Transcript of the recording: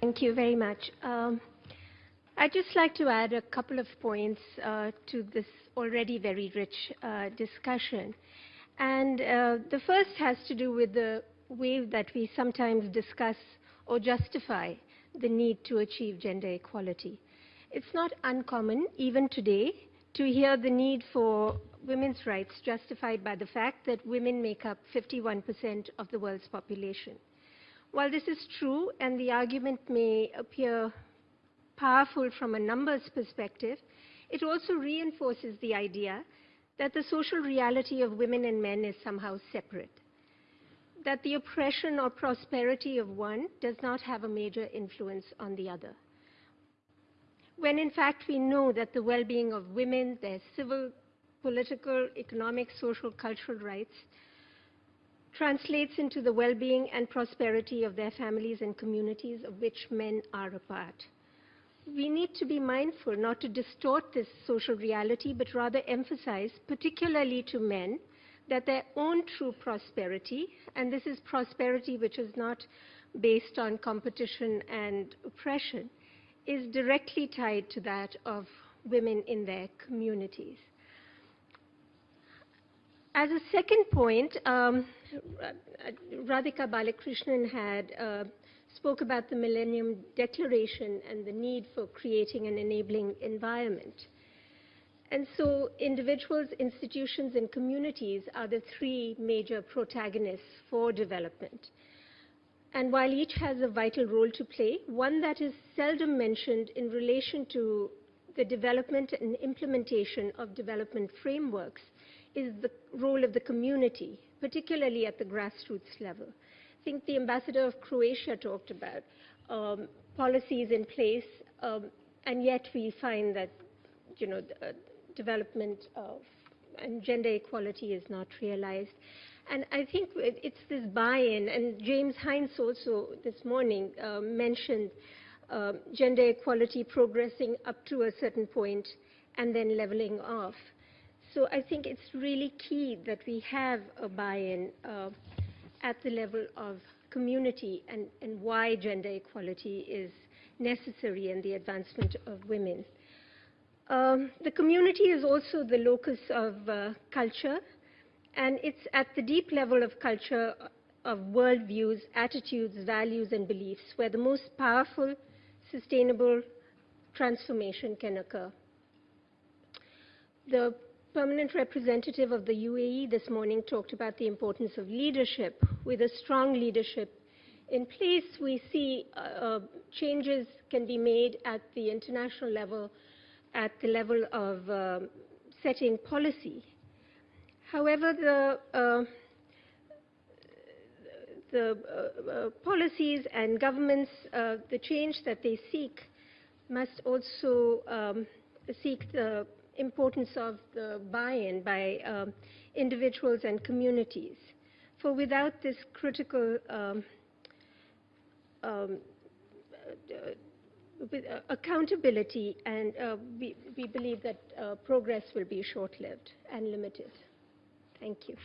Thank you very much. Um, I'd just like to add a couple of points uh, to this already very rich uh, discussion. And uh, the first has to do with the way that we sometimes discuss or justify the need to achieve gender equality. It's not uncommon, even today, to hear the need for women's rights justified by the fact that women make up 51% of the world's population. While this is true and the argument may appear powerful from a numbers perspective, it also reinforces the idea that the social reality of women and men is somehow separate, that the oppression or prosperity of one does not have a major influence on the other. When in fact we know that the well-being of women, their civil, political, economic, social, cultural rights translates into the well-being and prosperity of their families and communities of which men are a part. We need to be mindful not to distort this social reality, but rather emphasize, particularly to men, that their own true prosperity, and this is prosperity which is not based on competition and oppression, is directly tied to that of women in their communities. As a second point, um, Radhika Balakrishnan had uh, spoke about the Millennium Declaration and the need for creating an enabling environment. And so individuals, institutions, and communities are the three major protagonists for development. And while each has a vital role to play, one that is seldom mentioned in relation to the development and implementation of development frameworks is the role of the community, particularly at the grassroots level. I think the ambassador of Croatia talked about um, policies in place, um, and yet we find that you know, uh, development of, and gender equality is not realized. And I think it's this buy-in, and James Hines also this morning uh, mentioned uh, gender equality progressing up to a certain point and then leveling off. So I think it's really key that we have a buy-in uh, at the level of community and, and why gender equality is necessary in the advancement of women. Um, the community is also the locus of uh, culture, and it's at the deep level of culture of worldviews, attitudes, values, and beliefs where the most powerful, sustainable transformation can occur. The permanent representative of the UAE this morning talked about the importance of leadership. With a strong leadership in place, we see uh, uh, changes can be made at the international level, at the level of uh, setting policy. However, the, uh, the uh, policies and governments, the change that they seek must also um, seek the importance of the buy-in by um, individuals and communities. For without this critical um, um, uh, uh, accountability, and uh, we, we, believe that uh, progress will be short-lived and limited. Thank you.